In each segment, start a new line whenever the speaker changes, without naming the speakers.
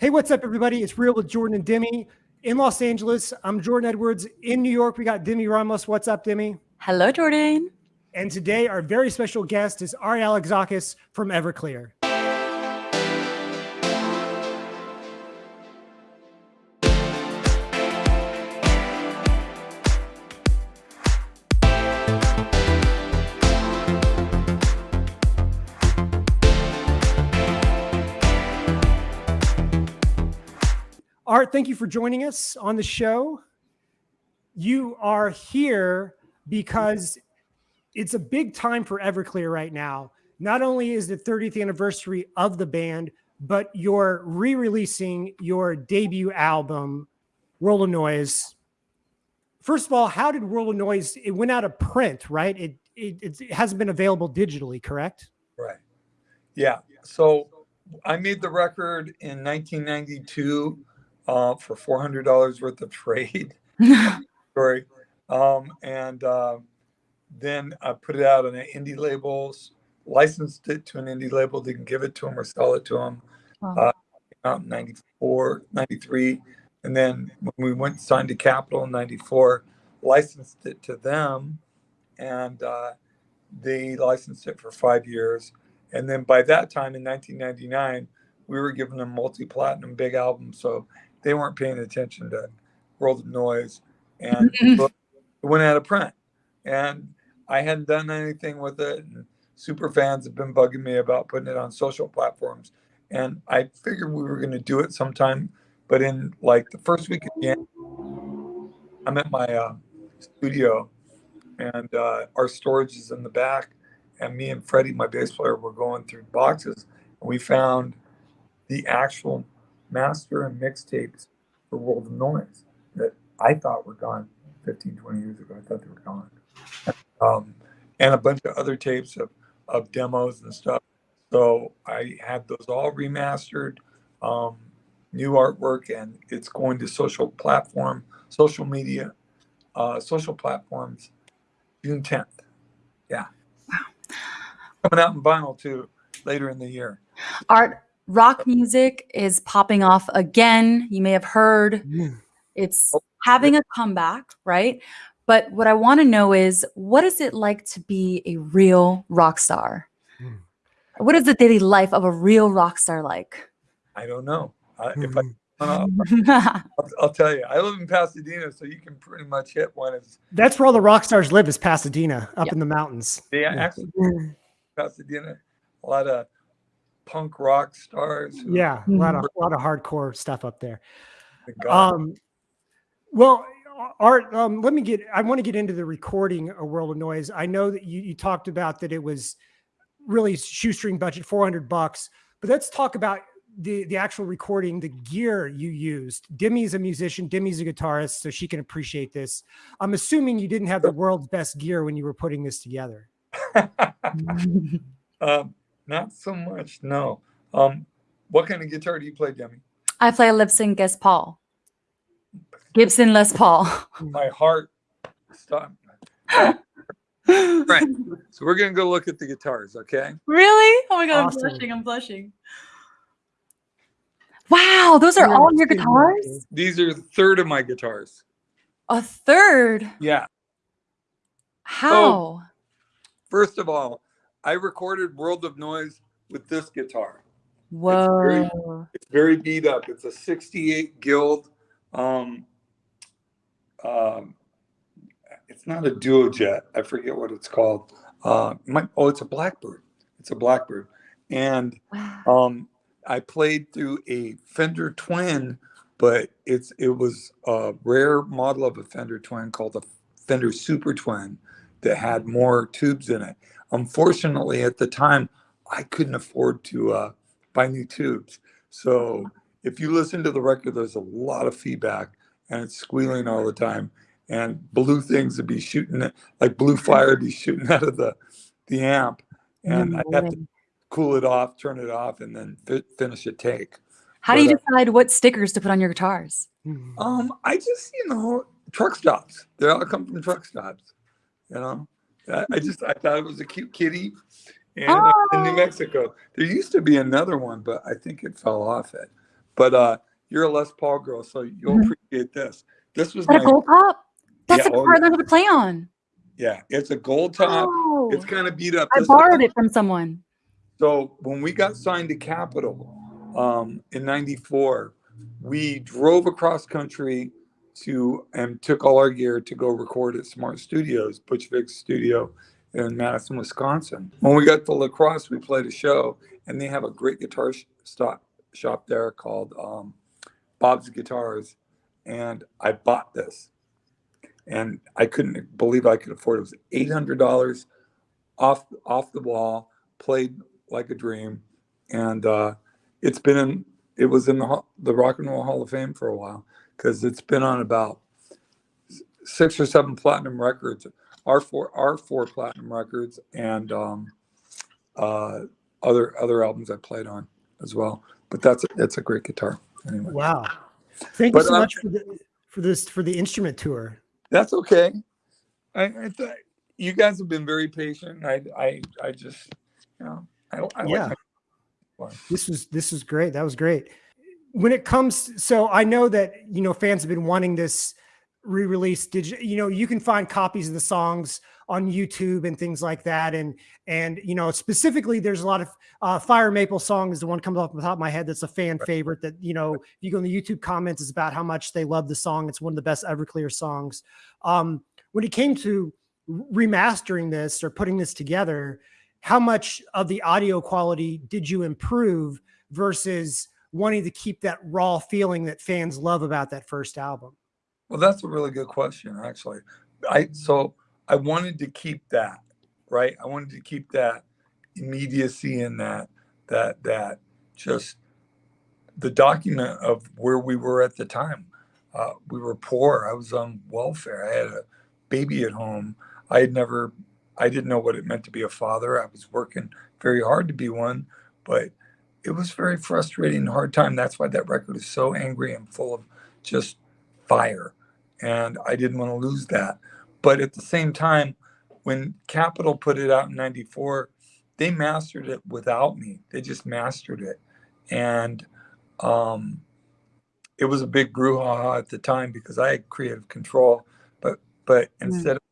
Hey, what's up, everybody? It's Real with Jordan and Demi in Los Angeles. I'm Jordan Edwards. In New York, we got Demi Ramos. What's up, Demi?
Hello, Jordan.
And today, our very special guest is Art Alexakis from Everclear. Art, thank you for joining us on the show. You are here because it's a big time for Everclear right now. Not only is the 30th anniversary of the band, but you're re-releasing your debut album, World of Noise. First of all, how did World of Noise? It went out of print, right? It it, it hasn't been available digitally, correct?
Right. Yeah. So I made the record in 1992 uh, for four hundred dollars worth of trade. Sorry, um, and uh, then I put it out on an indie labels, licensed it to an indie label, didn't give it to them or sell it to them. Wow. Uh, out in 94, 93. And then when we went signed to Capitol in 94, licensed it to them and uh, they licensed it for five years. And then by that time in 1999, we were giving them multi-platinum big albums. So they weren't paying attention to World of Noise, and mm-hmm. it went out of print. And I hadn't done anything with it. And super fans have been bugging me about putting it on social platforms, and I figured we were going to do it sometime. But in like the first week of January, I'm at my uh, studio, and uh, our storage is in the back. And me and Freddie, my bass player, were going through boxes, and we found the actual master and mixtapes for World of Noise that I thought were gone 15, 20 years ago. I thought they were gone. Um, and a bunch of other tapes of, of demos and stuff. So I had those all remastered, um, new artwork, and it's going to social platform, social media, uh, social platforms, June 10th. Yeah. Wow. Coming out in vinyl too later in the year.
Art, rock music is popping off again. You may have heard it's oh, having a comeback, right? But what I want to know is what is it like to be a real rock star? Hmm. What is the daily life of a real rock star like?
I don't know. Uh, if I, uh, I'll, I'll, tell you, I live in Pasadena, so you can pretty much hit one. It's,
That's where all the rock stars live is Pasadena, up yep. in the mountains.
Yeah, yeah. actually, Pasadena, a lot of punk rock stars.
Yeah, a lot of a lot of hardcore stuff up there. Um, well, Art, um, let me get. I want to get into the recording a world of noise. I know that you, you talked about that it was really shoestring budget, four hundred bucks. But let's talk about the the actual recording, the gear you used. Demi's a musician. Demi's a guitarist, so she can appreciate this. I'm assuming you didn't have the world's best gear when you were putting this together.
um, not so much, no. Um, what kind of guitar do you play, Demi?
I play a Gibson Les Paul. Gibson Les Paul.
My heart stopped. right. So we're gonna go look at the guitars, okay?
Really? Oh my god, awesome. I'm blushing. I'm blushing. Wow, those are all your guitars?
These are a third of my guitars.
A third?
Yeah.
How? So,
first of all, I recorded World of Noise with this guitar.
Whoa.
It's very, it's very beat up. It's a 68 Guild. Um, um, it's not a duo jet. I forget what it's called. Uh, my, oh, it's a Blackbird. It's a Blackbird. And um, I played through a Fender Twin, but it's it was a rare model of a Fender Twin called a Fender Super Twin that had more tubes in it. Unfortunately, at the time, I couldn't afford to uh, buy new tubes. So if you listen to the record, there's a lot of feedback and it's squealing all the time. And blue things would be shooting, like blue fire would be shooting out of the, the amp. And I have to cool it off, turn it off, and then fi finish a take.
How but, do you uh, decide uh, what stickers to put on your guitars?
Um, I just, you know, truck stops. They all come from truck stops, you know. I just I thought it was a cute kitty. And oh. in New. Mexico, there used to be another one, but I think it fell off it. but uh, you're a Les Paul girl, so you'll
Mhm.
appreciate this. This was
that a gold top? That's
Yeah,
the
oh,
part
yeah.
I to play on.
yeah. It's a gold top.
Oh,
It's kind of beat up.
I
This-
borrowed it from someone.
So when we got signed to Capitol um, in '94, we drove across country to and took all our gear to go record at Smart Studios, Butch Vig's studio in Madison, Wisconsin. When we got to La Crosse, we played a show, and they have a great guitar sh- stop shop there called um, Bob's Guitars, and I bought this, and I couldn't believe I could afford it. It was eight hundred dollars off off the wall, played like a dream, and uh, it's been in. It was in the the Rock and Roll Hall of Fame for a while because it's been on about six or seven platinum records. Our four our four platinum records and um, uh, other other albums I played on as well. But that's a, that's a great guitar. Anyway,
Wow. Thank
But,
you so much for the for this for the instrument tour.
that's okay. I, I th- you guys have been very patient. I I I just you know I, I
Yeah.
like
This was this was great. That was great. When it comes, so I know that you know fans have been wanting this re-release. Did you, you know you can find copies of the songs on YouTube and things like that, and and you know specifically there's a lot of uh, Fire Maple song is the one comes off the top of my head that's a fan favorite. That you know if you go in the YouTube comments is about how much they love the song. It's one of the best Everclear songs. Um, when it came to remastering this or putting this together, how much of the audio quality did you improve versus wanting to keep that raw feeling that fans love about that first album?
Well, that's a really good question, actually. I so I wanted to keep that, right? I wanted to keep that immediacy and that that that just the document of where we were at the time. Uh, we were poor. I was on welfare. I had a baby at home. I had never, I didn't know what it meant to be a father. I was working very hard to be one, but it was very frustrating and hard time. That's why that record is so angry and full of just fire and I didn't want to lose that. But at the same time, when Capitol put it out in '94, they mastered it without me. They just mastered it, and um, it was a big brouhaha at the time because I had creative control. But but instead of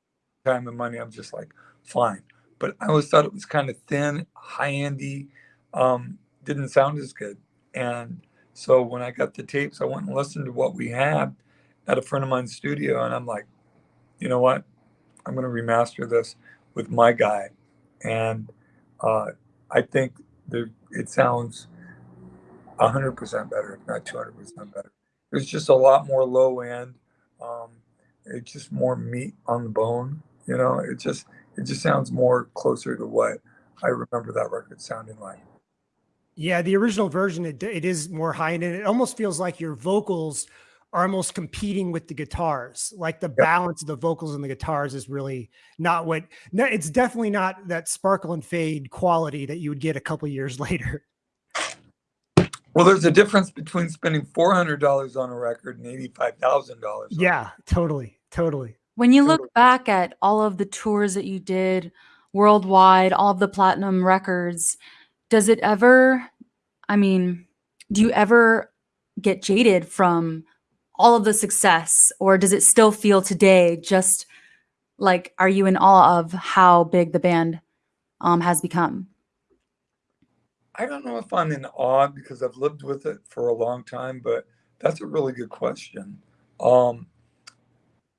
time and money, I'm just like fine. But I always thought it was kind of thin, high endy, um, didn't sound as good. And so when I got the tapes, I went and listened to what we had at a friend of mine's studio, and I'm like, you know what? I'm going to remaster this with my guy, and uh, I think that it sounds 100% better, if not 200% better. There's just a lot more low end. Um, it's just more meat on the bone. You know, it just it just sounds more closer to what I remember that record sounding like.
Yeah, the original version it, it is more high end, and it almost feels like your vocals are almost competing with the guitars. Like the balance of the vocals and the guitars is really not what. No, it's definitely not that sparkle and fade quality that you would get a couple years later.
Well, there's a difference between spending four hundred dollars on a record and eighty-five thousand dollars.
Yeah, totally, totally.
When you
Totally.
look back at all of the tours that you did worldwide, all of the platinum records, does it ever, I mean, do you ever get jaded from all of the success or does it still feel today just like are you in awe of how big the band um, has become?
I don't know if I'm in awe because I've lived with it for a long time, but that's a really good question. Um,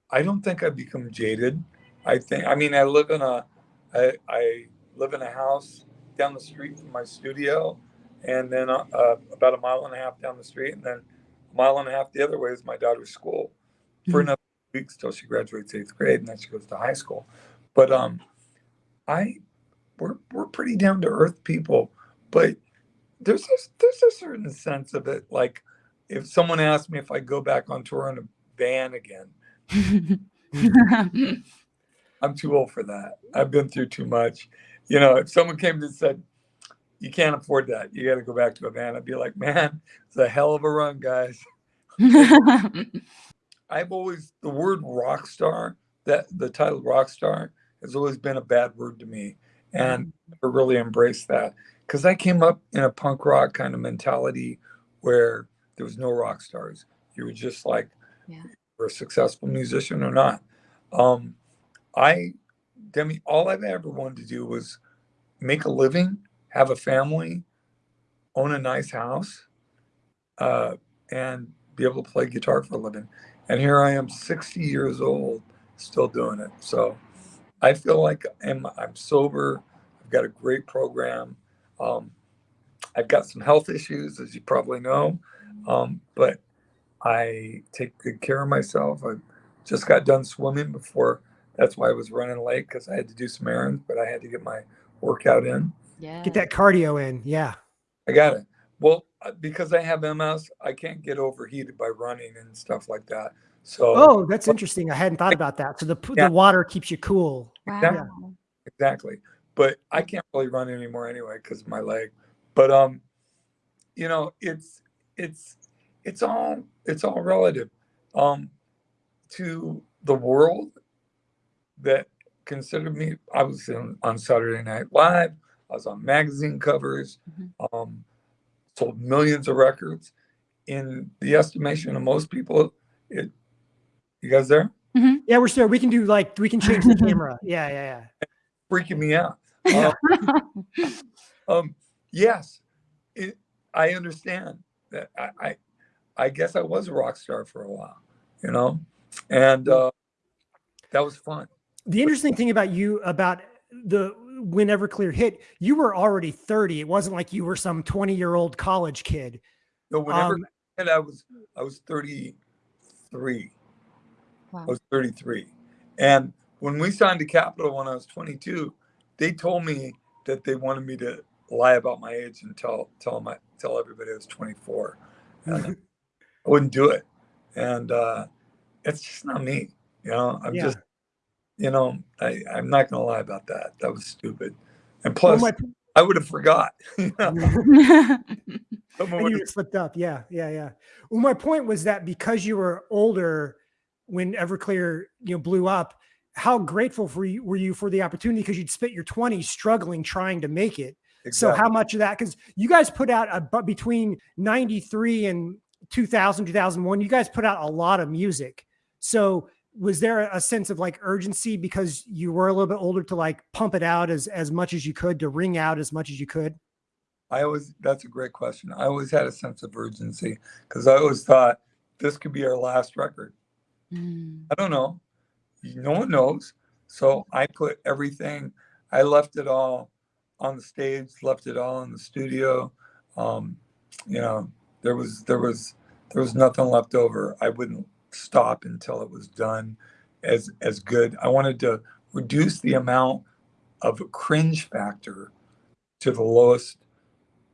I don't think I've become jaded. I think, I mean, I live in a, I, I live in a house down the street from my studio, and then uh, uh, about a mile and a half down the street, and then a mile and a half the other way is my daughter's school for
Mhm.
another weeks till she graduates eighth grade, and then she goes to high school. But um, I, we're we're pretty down to earth people, but there's a, there's a certain sense of it. Like if someone asked me if I go back on tour in a van again, I'm too old for that. I've been through too much. You know, if someone came and said, "You can't afford that. You got to go back to a van," I'd be like, "Man, it's a hell of a run, guys." I've always the word rock star, that the title rock star has always been a bad word to me. And I really embraced that. Because I came up in a punk rock kind of mentality where there was no rock stars. You were just like,
Yeah.
you're a successful musician or not. Um, I, Demi, all I've ever wanted to do was make a living, have a family, own a nice house, uh, and be able to play guitar for a living. And here I am, 60 years old, still doing it. So I feel like I'm, I'm sober. I've got a great program. Um, I've got some health issues, as you probably know, um, but I take good care of myself. I just got done swimming before. That's why I was running late because I had to do some errands, but I had to get my workout in.
Yeah.
Get that cardio in. Yeah.
I got it. Well, uh, because I have MS, I can't get overheated by running and stuff like that. So
Oh, that's interesting. I hadn't thought about that. So the
Yeah.
the water keeps you cool.
Wow.
exactly. But I can't really run anymore anyway because of my leg. But um, you know, it's it's it's all it's all relative. Um, to the world that considered me. I was in, on Saturday Night Live. I was on magazine covers. Um, sold millions of records. In the estimation of most people, it. You guys there?
Yeah, we're still. We can do like we can change the camera. Yeah, yeah, yeah.
freaking me out.
Yeah.
Um, um, yes, it, I understand that. I, I, I guess I was a rock star for a while, you know, and uh, that was fun.
The interesting thing about you about the when Everclear hit, you were already 30. It wasn't like you were some 20 year old college kid.
No, whenever
Um,
and I was, I was 33.
Wow.
I was 33, and when we signed to Capitol when I was 22, they told me that they wanted me to lie about my age and tell tell my tell everybody I was 24. And I wouldn't do it. And uh, it's just not me. You know, I'm
Yeah.
just, you know, I, I'm not going to lie about that. That was stupid. And
Well,
plus,
my-
I would have forgot. you know,
and
someone
you slipped up. Yeah, yeah, yeah. Well, my point was that because you were older when Everclear, you know, blew up, how grateful for you were you for the opportunity because you'd spent your 20s struggling trying to make it. So how much of that? Because you guys put out a but between '93 and 2000, 2001, you guys put out a lot of music. So was there a sense of like urgency because you were a little bit older to like pump it out as as much as you could to ring out as much as you could?
I always, that's a great question. I always had a sense of urgency because I always thought this could be our last record.
Mm.
I don't know. No one knows. So I put everything, I left it all on the stage, left it all in the studio. Um, you know, there was there was there was nothing left over. I wouldn't stop until it was done as as good. I wanted to reduce the amount of cringe factor to the lowest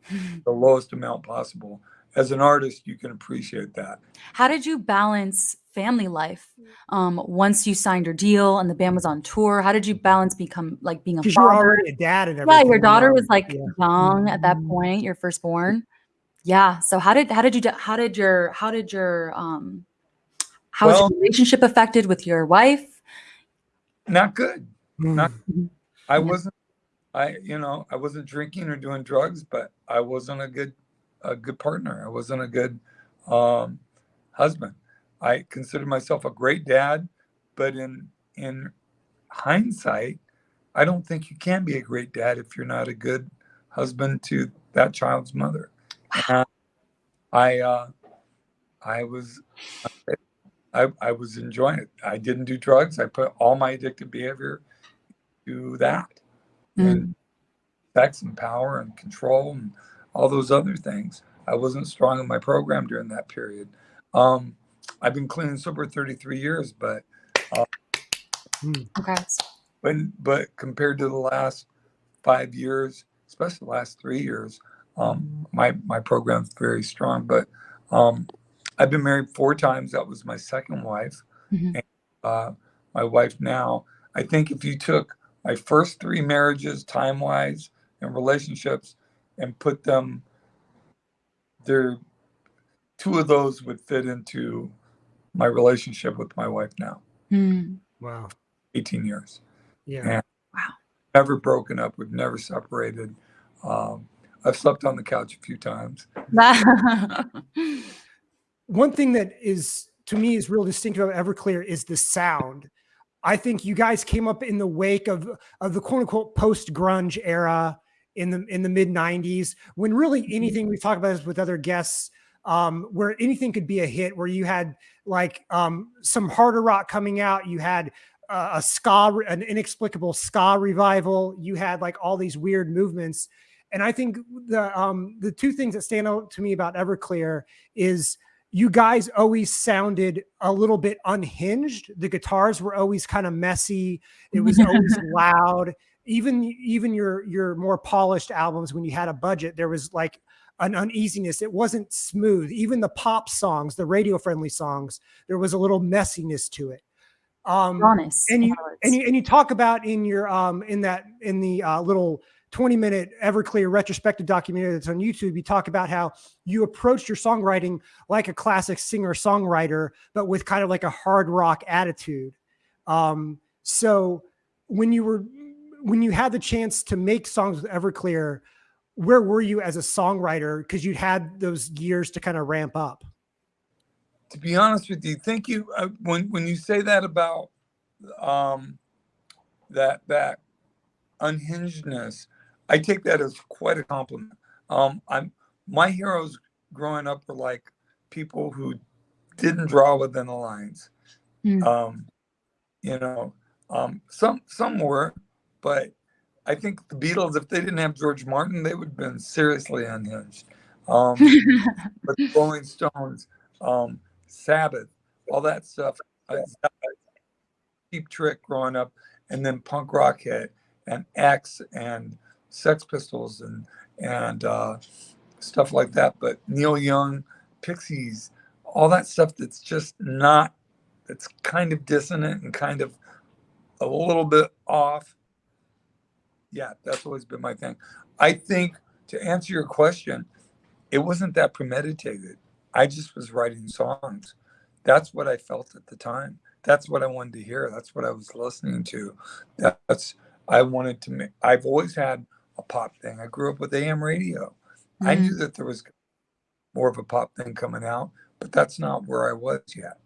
the lowest amount possible. As an artist, you can appreciate that.
How did you balance family life um, once you signed your deal and the band was on tour? How did you balance become like being a
Because
You're
already a dad and everything.
yeah,
everything.
your daughter was like
yeah.
young at that
Mhm.
point, your firstborn. Yeah. So how did how did you how did your how did your um how was
Well-
your relationship affected with your wife?
Not good. Not
Mm.
I
Yeah.
wasn't I you know, I wasn't drinking or doing drugs, but I wasn't a good a good partner. I wasn't a good um husband. I consider myself a great dad, but in in hindsight, I don't think you can be a great dad if you're not a good husband to that child's mother. And I uh I was I, I was enjoying it. I didn't do drugs. I put all my addictive behavior to that and
Mm.
sex and power and control and all those other things. I wasn't strong in my program during that period. Um, I've been clean and sober 33 years, but
Okay.
when but compared to the last five years, especially the last three years, um, my my program's very strong. But um, I've been married four times. That was my second wife.
Mhm.
And, uh, my wife now. I think if you took my first three marriages, time wise, and relationships, and put them, there, two of those would fit into my relationship with my wife now.
Mm.
Wow.
18 years
Yeah.
Yeah.
Wow.
never broken up. We've never separated. Um, I've slept on the couch a few times.
one thing that is to me is real distinctive of Everclear is the sound. I think you guys came up in the wake of of the quote unquote post grunge era in the in the mid 90s when really
Mm-hmm.
anything we talk about this with other guests um where anything could be a hit where you had like um some harder rock coming out you had uh, a ska an inexplicable ska revival you had like all these weird movements and i think the um the two things that stand out to me about everclear is you guys always sounded a little bit unhinged. The guitars were always kind of messy. It was always loud. Even even your your more polished albums when you had a budget there was like an uneasiness. It wasn't smooth. Even the pop songs the radio friendly songs there was a little messiness to it. Um
Honest.
and you and you and you talk about in your um in that in the uh, little 20 minute everclear retrospective documentary that's on youtube you talk about how you approached your songwriting like a classic singer songwriter but with kind of like a hard rock attitude um so when you were when you had the chance to make songs with everclear where were you as a songwriter because you'd had those years to kind of ramp up
to be honest with you, thank you. Uh, when when you say that about um, that that unhingedness, I take that as quite a compliment. Um, I'm my heroes growing up were like people who didn't draw within the lines.
Mm.
Um, you know, um, some some were, but I think the Beatles, if they didn't have George Martin, they would have been seriously unhinged. Um, but the Rolling Stones, um, Sabbath, all that stuff. uh, Cheap Trick growing up, and then punk rock hit, and X and Sex Pistols and and uh, stuff like that. But Neil Young, Pixies, all that stuff that's just not. That's kind of dissonant and kind of a little bit off. Yeah, that's always been my thing. I think to answer your question, it wasn't that premeditated. I just was writing songs. That's what I felt at the time. That's what I wanted to hear. That's what I was listening to. That's I wanted to make. I've always had a pop thing. I grew up with AM radio. I
Mhm.
knew that there was more of a pop thing coming out, but that's not where I was yet.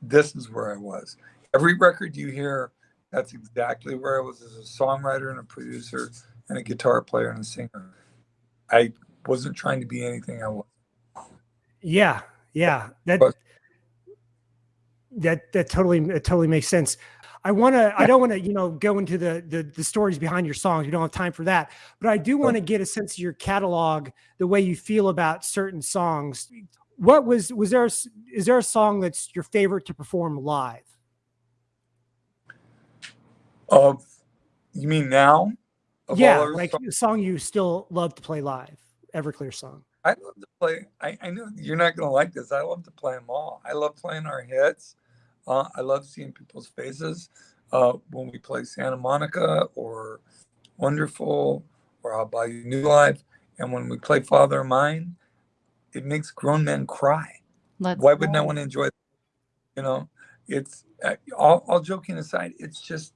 This is where I was. Every record you hear, that's exactly where I was as a songwriter and a producer and a guitar player and a singer. I wasn't trying to be anything I was.
Yeah, yeah. That
But-
that that totally it totally makes sense. I want to I don't want to, you know, go into the, the the stories behind your songs. We don't have time for that. But I do want to get a sense of your catalog, the way you feel about certain songs. What was was there a is there a song that's your favorite to perform live?
Of you mean now? Of
yeah, like
songs?
a song you still love to play live. Everclear song.
I love to play. I, I know you're not gonna like this. I love to play them all. I love playing our hits. Uh, I love seeing people's faces uh, when we play Santa Monica or Wonderful or I'll Buy You New Life. And when we play Father of Mine, it makes grown men cry.
Let's
Why wouldn't I want to enjoy? That? You know, it's uh, all, all joking aside. It's just,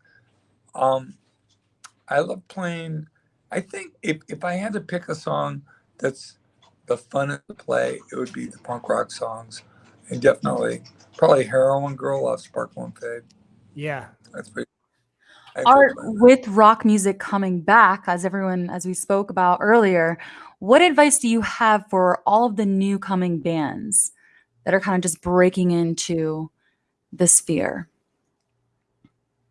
um, I love playing. I think if if I had to pick a song that's the funnest to play, it would be the punk rock songs, definitely probably Heroin Girl off Sparkle and Fade.
Yeah.
That's pretty. I
Art, with rock music coming back, as everyone, as we spoke about earlier, what advice do you have for all of the new coming bands that are kind of just breaking into the sphere?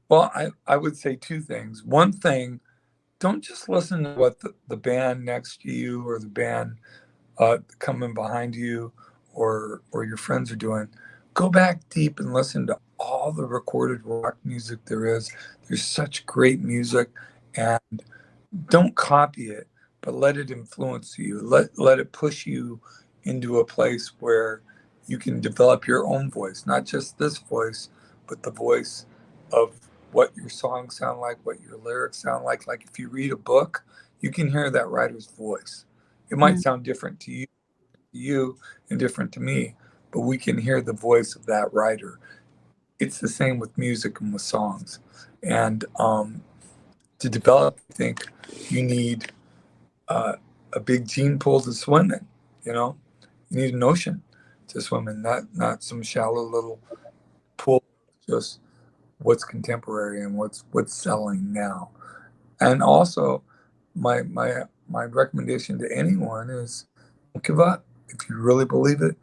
Well, I, I would say two things. One thing, don't just listen to what the, the band next to you or the band uh, coming behind you or or your friends are doing. Go back deep and listen to all the recorded rock music there is. There's such great music, and don't copy it, but let it influence you. Let let it push you into a place where you can develop your own voice, not just this voice, but the voice of what your songs sound like, what your lyrics sound like. Like if you read a book, you can hear that writer's voice. It might
Mm.
sound different to you, to you and different to me, but we can hear the voice of that writer. It's the same with music and with songs. And um, to develop, I think you need uh, a big gene pool to swim in. You know, you need an ocean to swim in, not not some shallow little pool. Just what's contemporary and what's what's selling now. And also, my my my recommendation to anyone is don't give up. If you really believe it,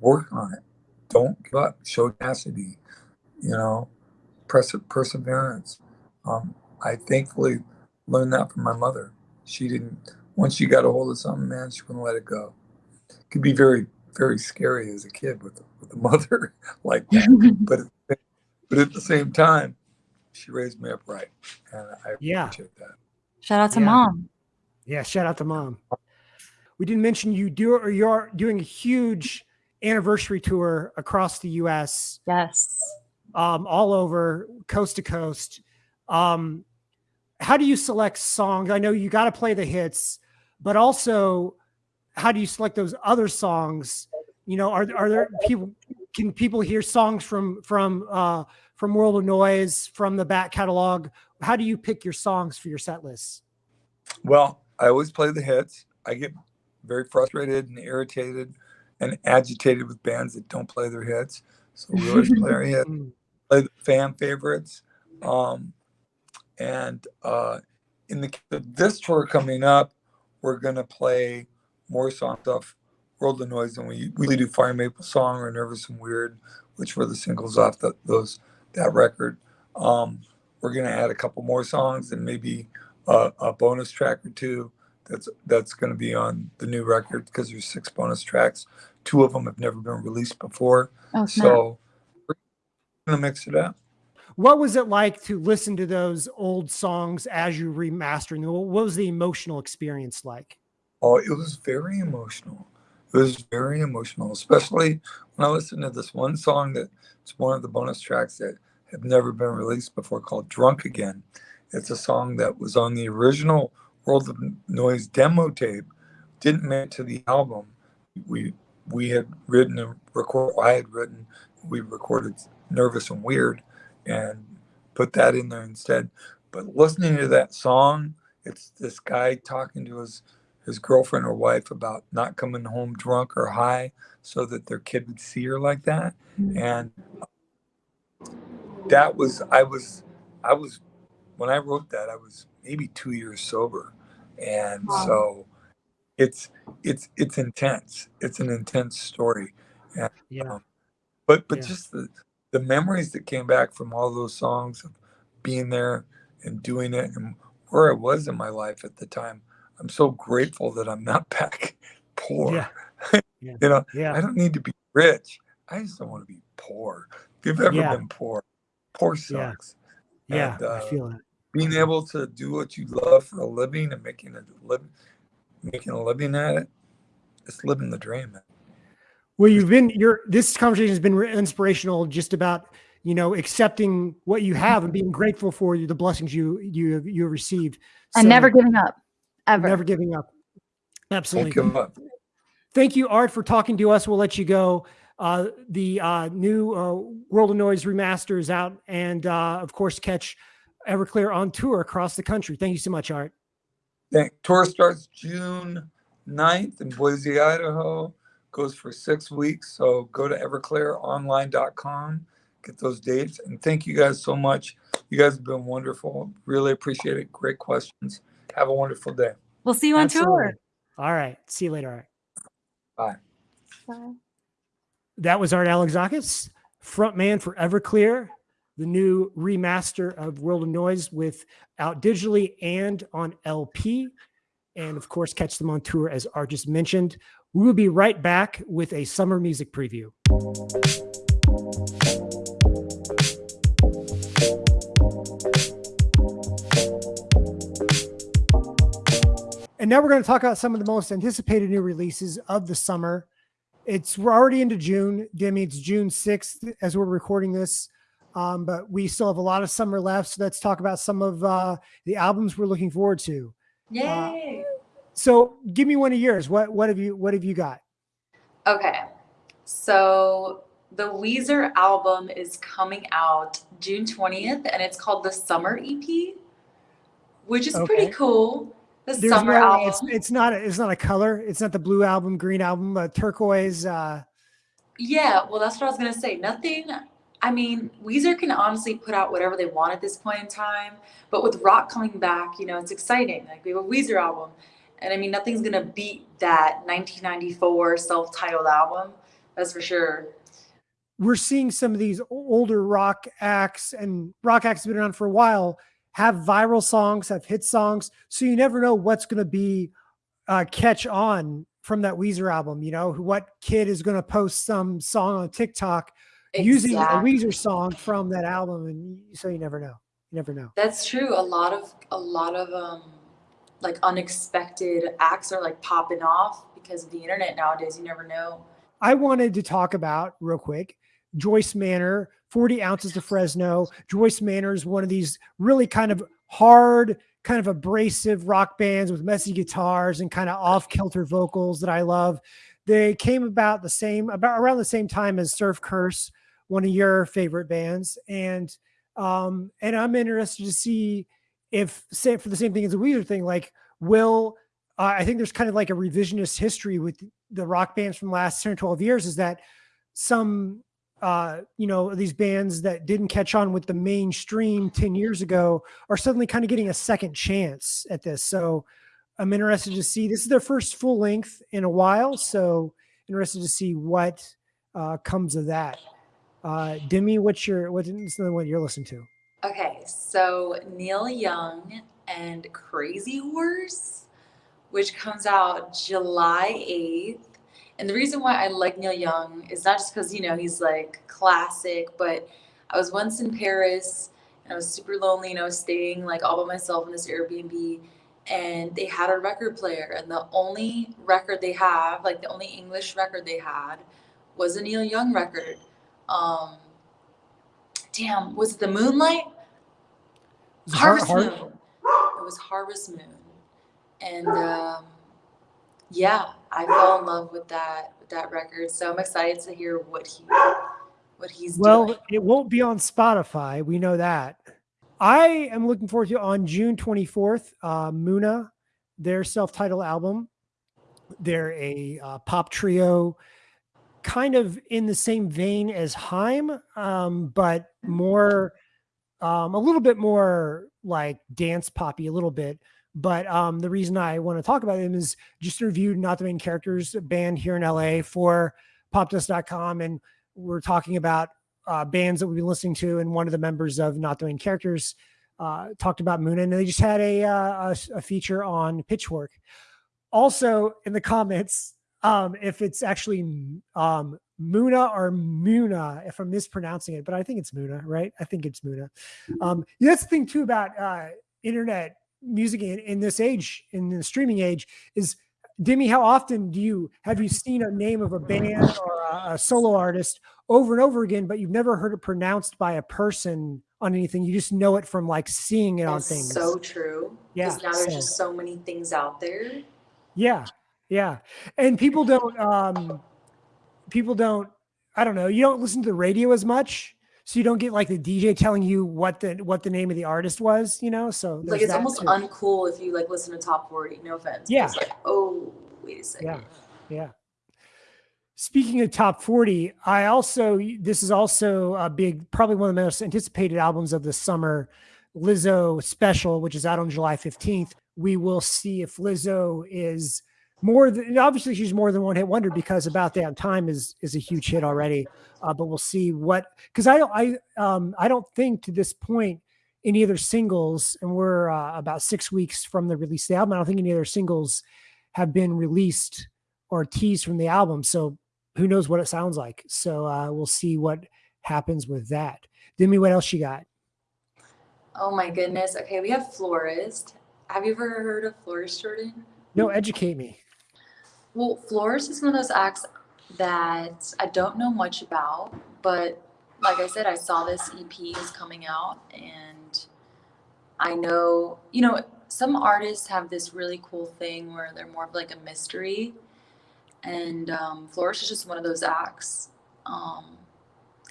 work on it. Don't give up. Show tenacity. You know, perse- perseverance. Um, I thankfully learned that from my mother. She didn't. Once she got a hold of something, man, she wouldn't let it go. It could be very, very scary as a kid with with a mother like that. but but at the same time, she raised me up right, and I
Yeah.
appreciate that.
Shout out to
Yeah.
mom.
Yeah, shout out to mom. We didn't mention you do or you're doing a huge anniversary tour across the US,
Yes.
um, all over coast to coast. Um, how do you select songs? I know you got to play the hits, but also how do you select those other songs? You know, are are there people? Can people hear songs from from uh, from World of Noise from the back catalog? How do you pick your songs for your set lists?
Well, I always play the hits. I get very frustrated and irritated and agitated with bands that don't play their hits. So we always play our hits, play the fan favorites. Um, and uh, in the this tour coming up, we're gonna play more songs off World of Noise and we we do Fire Maple Song or Nervous and Weird, which were the singles off the, those that record. Um, we're gonna add a couple more songs and maybe a, a bonus track or two that's that's going to be on the new record because there's six bonus tracks. Two of them have never been released before,
Oh,
so we're going to mix it up.
What was it like to listen to those old songs as you remastering them? What was the emotional experience like?
Oh, it was very emotional. It was very emotional, especially when I listened to this one song that it's one of the bonus tracks that have never been released before called Drunk Again. It's a song that was on the original World of Noise demo tape, didn't make it to the album. We we had written and record I had written, we recorded Nervous and Weird and put that in there instead. But listening to that song, it's this guy talking to his his girlfriend or wife about not coming home drunk or high so that their kid would see her like that
Mm.
and that was i was i was when i wrote that i was maybe two years sober and
Wow.
so it's it's it's intense it's an intense story
Yeah.
but but
Yeah.
just the the memories that came back from all those songs of being there and doing it and where i was in my life at the time i'm so grateful that i'm not back poor
Yeah. Yeah.
you know
Yeah.
I don't need to be rich. I just don't want to be poor. If you've ever been poor, poor sucks.
Yeah.
And,
I
uh,
feel it.
Being able to do what you love for a living and making a living, making a living at it, it's living the dream. man.
Well, you've been your this conversation has been re- inspirational just about you know accepting what you have and being grateful for the blessings you you have you have received
and
So,
never giving up. Ever.
never giving up. Absolutely.
Don't give up.
Thank you, Art, for talking to us. We'll let you go. Uh, the uh, new uh, World of Noise remaster is out, and uh, of course, catch Everclear on tour across the country. Thank you so much, Art.
Thank, tour starts June 9th in Boise, Idaho. Goes for six weeks. So go to everclearonline.com, get those dates. And thank you guys so much. You guys have been wonderful. Really appreciate it. Great questions. Have a wonderful day.
We'll see you on
Absolutely. All right. See you later, Art.
Bye.
tour.
That was Art Alexakis, frontman for Everclear, the new remaster of World of Noise with out digitally and on LP. And of course, catch them on tour as Art just mentioned. We will be right back with a summer music preview. And now we're going to talk about some of the most anticipated new releases of the summer. It's we're already into June. Demi, it's June 6th as we're recording this. Um, but we still have a lot of summer left. So let's talk about some of uh, the albums we're looking forward to.
Yay.
So give me one of yours. What what have you what have you got?
Okay. So the Weezer album is coming out June 20th and it's called the Summer EP, which is
Okay.
pretty cool. The
There's
summer
no, it's
album.
it's not a, it's not a color. It's not the blue album, green album, uh, turquoise. Uh,
Yeah, well, that's what I was gonna say. Nothing. I mean, Weezer can honestly put out whatever they want at this point in time, but with rock coming back, you know, it's exciting. Like we have a Weezer album, and I mean, nothing's gonna beat that 1994 self-titled album. That's for sure.
We're seeing some of these older rock acts and rock acts have been around for a while have viral songs, have hit songs, so you never know what's going to be uh, catch on from that Weezer album. You know, what kid is going to post some song on TikTok exactly. using a Weezer song from that album, and so you never know. You never know.
That's true. A lot of a lot of um like unexpected acts are like popping off because of the internet nowadays. You never know.
I wanted to talk about real quick Joyce Manor, 40 ounces of Fresno. Joyce Manor is one of these really kind of hard, kind of abrasive rock bands with messy guitars and kind of off kilter vocals that I love. They came about the same, about around the same time as Surf Curse, one of your favorite bands. And, um, and I'm interested to see if, say, for the same thing as a Weezer thing, like, will, uh, I think there's kind of like a revisionist history with the rock bands from the last 10 or 12 years is that some uh, you know, these bands that didn't catch on with the mainstream 10 years ago are suddenly kind of getting a second chance at this. So I'm interested to see, this is their first full length in a while. So interested to see what uh, comes of that. Uh, Demi, what's your, what's the one you're listening to?
Okay. So Neil Young and Crazy Horse, which comes out July 8th. And the reason why I like Neil Young is not just because, you know, he's like classic, but I was once in Paris and I was super lonely and I was staying like all by myself in this Airbnb and they had a record player and the only record they have, like the only English record they had was a Neil Young record. Um, damn, was it the Moonlight? Harvest Har- Moon. It was Harvest Moon. And um, yeah, I fell in love with that with that record. So I'm excited to hear what he what he's doing.
well,
doing.
it won't be on Spotify. We know that. I am looking forward to on June 24th, uh, Muna, their self-titled album. They're a uh, pop trio, kind of in the same vein as Haim, um, but more, um, a little bit more like dance poppy, a little bit. But um, the reason I want to talk about them is just reviewed Not the Main Characters band here in LA for popdust.com. And we're talking about uh, bands that we've been listening to. And one of the members of Not the Main Characters uh, talked about Moon. And they just had a, uh, a, a feature on Pitchfork. Also, in the comments, um, if it's actually um, Muna or Muna, if I'm mispronouncing it, but I think it's Muna, right? I think it's Muna. Um, that's the thing too about uh, internet music in, in this age, in the streaming age, is Demi, how often do you have you seen a name of a band or a, a, solo artist over and over again, but you've never heard it pronounced by a person on anything? You just know it from like seeing it That's on things.
So true. Yeah. Now there's just so many things out there.
Yeah. Yeah. And people don't um people don't I don't know, you don't listen to the radio as much so you don't get like the DJ telling you what the what the name of the artist was, you know. So
like it's almost too. uncool if you like listen to top forty. No offense.
Yeah.
Like, oh, wait a second.
Yeah. Yeah. Speaking of top 40, I also, this is also a big, probably one of the most anticipated albums of the summer, Lizzo special, which is out on July 15th. We will see if Lizzo is more than obviously she's more than one hit wonder because about that time is is a huge hit already uh, but we'll see what because i don't i um i don't think to this point any other singles and we're uh, about six weeks from the release of the album i don't think any other singles have been released or teased from the album so who knows what it sounds like. So uh, we'll see what happens with that. Demi what else you got?
Oh my goodness. Okay we have florist. Have you ever heard of florist jordan?
No educate me.
Well, Florist is one of those acts that I don't know much about, but like I said, I saw this EP is coming out, and I know, you know, some artists have this really cool thing where they're more of like a mystery, and um, Florist is just one of those acts. Um,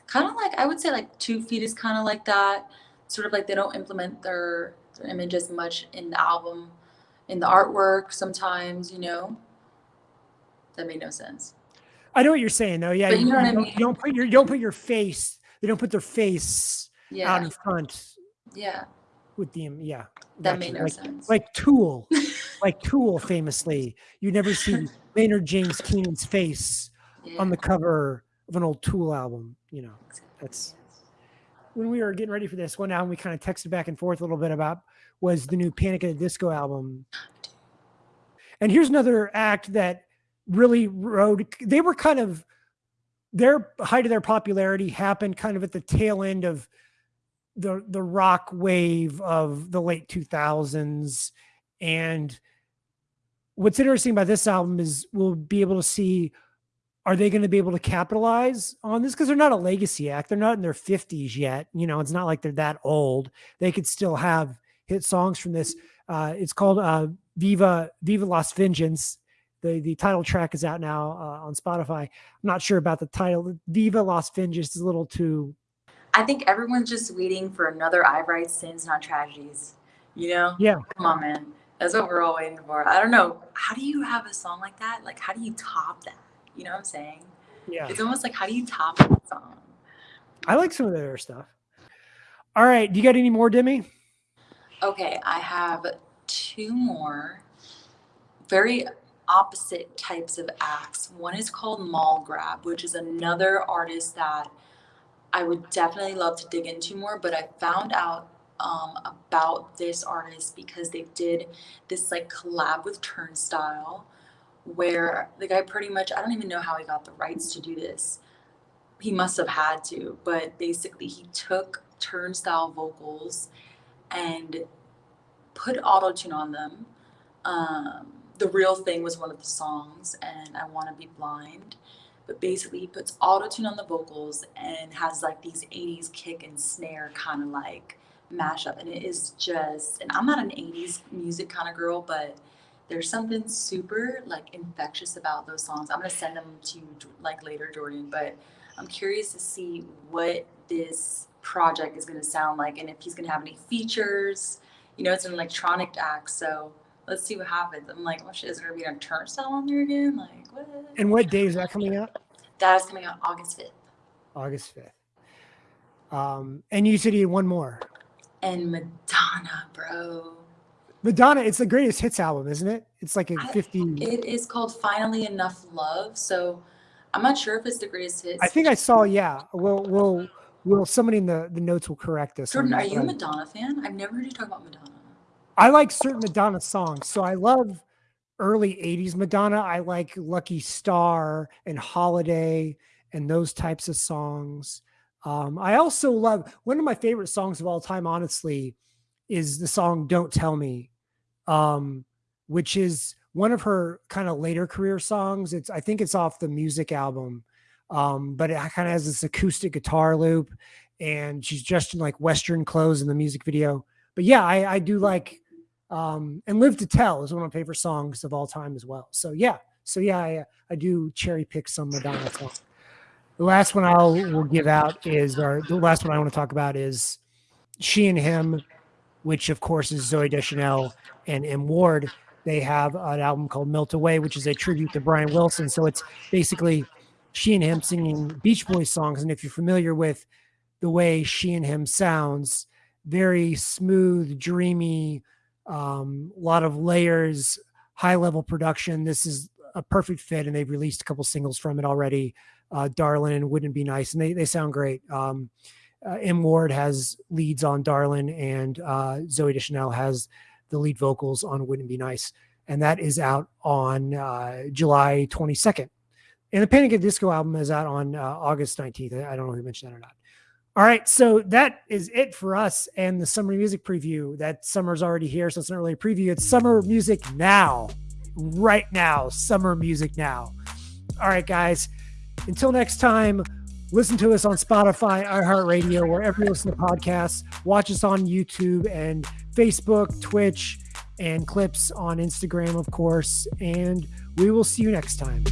kind of like I would say like Two Feet is kind of like that. Sort of like they don't implement their their image as much in the album, in the artwork sometimes, you know that made no sense.
I know what you're saying though. Yeah,
But you know what I
don't, you don't put your you don't put your face. They don't put their face out
Yeah.
in front
Yeah.
with the yeah.
That
gotcha.
made no
like,
sense.
like Tool, like Tool famously. You never see Maynard James Keenan's face
yeah.
on the cover of an old Tool album. You know, that's when we were getting ready for this one album. We kind of texted back and forth a little bit about was the new Panic at the Disco album. And here's another act that really rode. They were kind of their height of their popularity happened kind of at the tail end of the the rock wave of the late 2000s and what's interesting about this album is we'll be able to see are they going to be able to capitalize on this because they're not a legacy act they're not in their 50s yet you know it's not like they're that old they could still have hit songs from this uh, it's called uh, viva viva las vengeance the the title track is out now uh, on spotify i'm not sure about the title viva las vengeance is a little too
I think everyone's just waiting for another I write sins, not tragedies. You know?
Yeah.
Come on, man. That's what we're all waiting for. I don't know. How do you have a song like that? Like, how do you top that? You know what I'm saying?
yeah
It's almost like, how do you top that song?
i like some of their stuff all right do you got any more demi
Okay, I have two more very opposite types of acts. One is called Mall Grab, which is another artist that I would definitely love to dig into more, but I found out um, about this artist because they did this like collab with Turnstile where the guy pretty much I don't even know how he got the rights to do this. He must have had to, but basically he took Turnstile vocals and put auto tune on them. Um, the real thing was one of the songs, and I want to be blind. But basically, he puts auto tune on the vocals and has like these 80s kick and snare kind of like mashup. And it is just, and I'm not an 80s music kind of girl, but there's something super like infectious about those songs. I'm gonna send them to you like later, Jordan. But I'm curious to see what this project is gonna sound like and if he's gonna have any features. You know, it's an electronic act, so let's see what happens. I'm like, oh shit, is there gonna be a turnstile on there again? Like, what?
and what day is that coming out
That is coming out August 5th.
august 5th um and you said you had one more
And Madonna, bro.
madonna it's the greatest hits album isn't it it's like a
I-
50
It is called Finally Enough Love. So I'm not sure if it's the greatest hits.
I think I saw. Yeah, we'll we'll will somebody in the the notes will correct us.
Jordan, are you a Madonna fan? I've never heard you talk about Madonna.
I like certain Madonna songs, so I love early '80s Madonna. I like Lucky Star and Holiday and those types of songs. Um, I also love one of my favorite songs of all time. Honestly, is the song "Don't Tell Me," um, which is one of her kind of later career songs. It's I think it's off the music album, um, but it kind of has this acoustic guitar loop, and she's dressed in like Western clothes in the music video. But yeah, I, I do like, um, and "Live to Tell" is one of my favorite songs of all time as well. So yeah, so yeah, I, I do cherry pick some Madonna songs. The last one I'll will give out is, or the last one I want to talk about is "She and Him," which of course is Zooey Deschanel and M Ward. They have an album called "Melt Away," which is a tribute to Brian Wilson. So it's basically she and him singing Beach Boys songs. And if you're familiar with the way she and him sounds, very smooth, dreamy, a um, lot of layers, high level production. This is a perfect fit, and they've released a couple singles from it already. Uh, Darlin Wouldn't Be Nice, and they they sound great. Um, uh, M Ward has leads on Darlin, and uh, Zooey Deschanel has the lead vocals on Wouldn't Be Nice, and that is out on uh, July 22nd. And the Panic at Disco album is out on uh, August 19th. I don't know if you mentioned that or not. All right, so that is it for us and the summer music preview. That summer's already here, so it's not really a preview. It's summer music now, right now. Summer music now. All right, guys. Until next time, listen to us on Spotify, iHeartRadio, wherever you listen to podcasts. Watch us on YouTube and Facebook, Twitch, and clips on Instagram, of course. And we will see you next time.